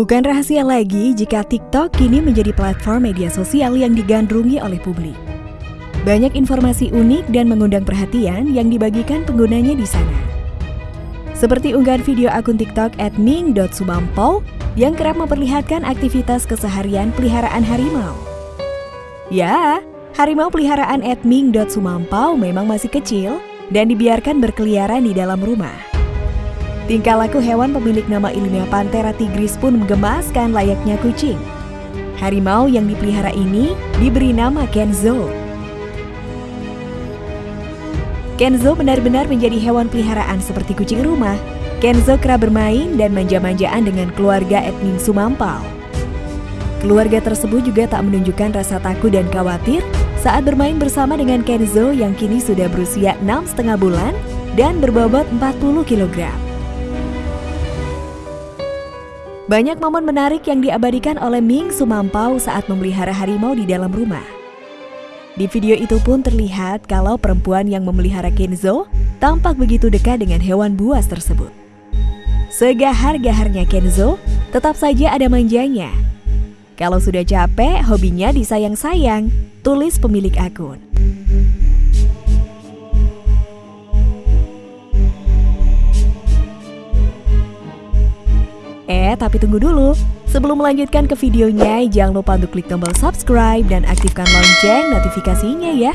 Bukan rahasia lagi jika TikTok kini menjadi platform media sosial yang digandrungi oleh publik. Banyak informasi unik dan mengundang perhatian yang dibagikan penggunanya di sana. Seperti unggahan video akun TikTok @ming.sumampau yang kerap memperlihatkan aktivitas keseharian peliharaan harimau. Ya, harimau peliharaan @ming.sumampau memang masih kecil dan dibiarkan berkeliaran di dalam rumah. Tingkah laku hewan pemilik nama ilmiah Panthera tigris pun menggemaskan layaknya kucing. Harimau yang dipelihara ini diberi nama Kenzo. Kenzo benar-benar menjadi hewan peliharaan seperti kucing rumah. Kenzo kerap bermain dan manja-manjaan dengan keluarga etnik Sumampau. Keluarga tersebut juga tak menunjukkan rasa takut dan khawatir saat bermain bersama dengan Kenzo yang kini sudah berusia 6,5 bulan dan berbobot 40 kilogram. Banyak momen menarik yang diabadikan oleh Ming Sumampau saat memelihara harimau di dalam rumah. Di video itu pun terlihat kalau perempuan yang memelihara Kenzo tampak begitu dekat dengan hewan buas tersebut. Segahar-gaharnya Kenzo, tetap saja ada manjanya. Kalau sudah capek, hobinya disayang-sayang, tulis pemilik akun. Eh, tapi tunggu dulu. Sebelum melanjutkan ke videonya, jangan lupa untuk klik tombol subscribe dan aktifkan lonceng notifikasinya ya.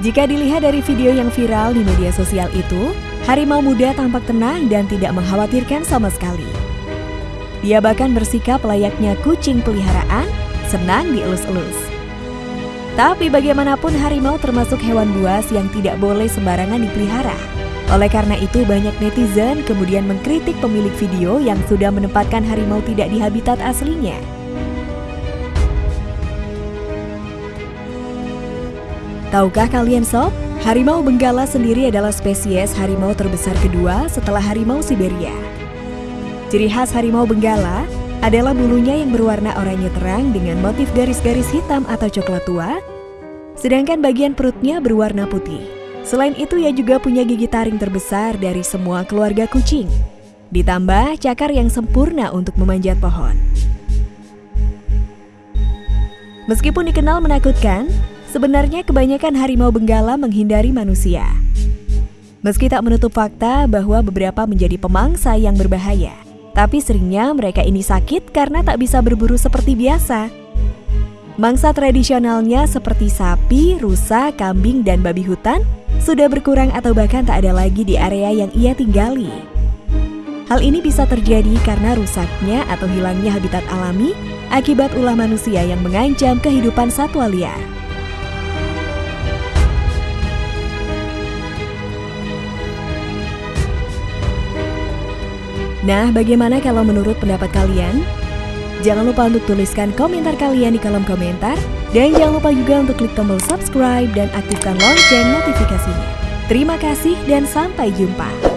Jika dilihat dari video yang viral di media sosial itu, harimau muda tampak tenang dan tidak mengkhawatirkan sama sekali. Dia bahkan bersikap layaknya kucing peliharaan, senang dielus-elus. Tapi bagaimanapun harimau termasuk hewan buas yang tidak boleh sembarangan dipelihara. Oleh karena itu banyak netizen kemudian mengkritik pemilik video yang sudah menempatkan harimau tidak di habitat aslinya. Tahukah kalian sob, harimau benggala sendiri adalah spesies harimau terbesar kedua setelah harimau Siberia. Ciri khas harimau benggala adalah bulunya yang berwarna oranye terang dengan motif garis-garis hitam atau coklat tua, sedangkan bagian perutnya berwarna putih. Selain itu, ia juga punya gigi taring terbesar dari semua keluarga kucing. Ditambah cakar yang sempurna untuk memanjat pohon. Meskipun dikenal menakutkan, sebenarnya kebanyakan harimau benggala menghindari manusia. Meski tak menutup fakta bahwa beberapa menjadi pemangsa yang berbahaya. Tapi seringnya mereka ini sakit karena tak bisa berburu seperti biasa. Mangsa tradisionalnya seperti sapi, rusa, kambing, dan babi hutan sudah berkurang atau bahkan tak ada lagi di area yang ia tinggali. Hal ini bisa terjadi karena rusaknya atau hilangnya habitat alami akibat ulah manusia yang mengancam kehidupan satwa liar. Nah, bagaimana kalau menurut pendapat kalian? Jangan lupa untuk tuliskan komentar kalian di kolom komentar. Dan jangan lupa juga untuk klik tombol subscribe dan aktifkan lonceng notifikasinya. Terima kasih dan sampai jumpa.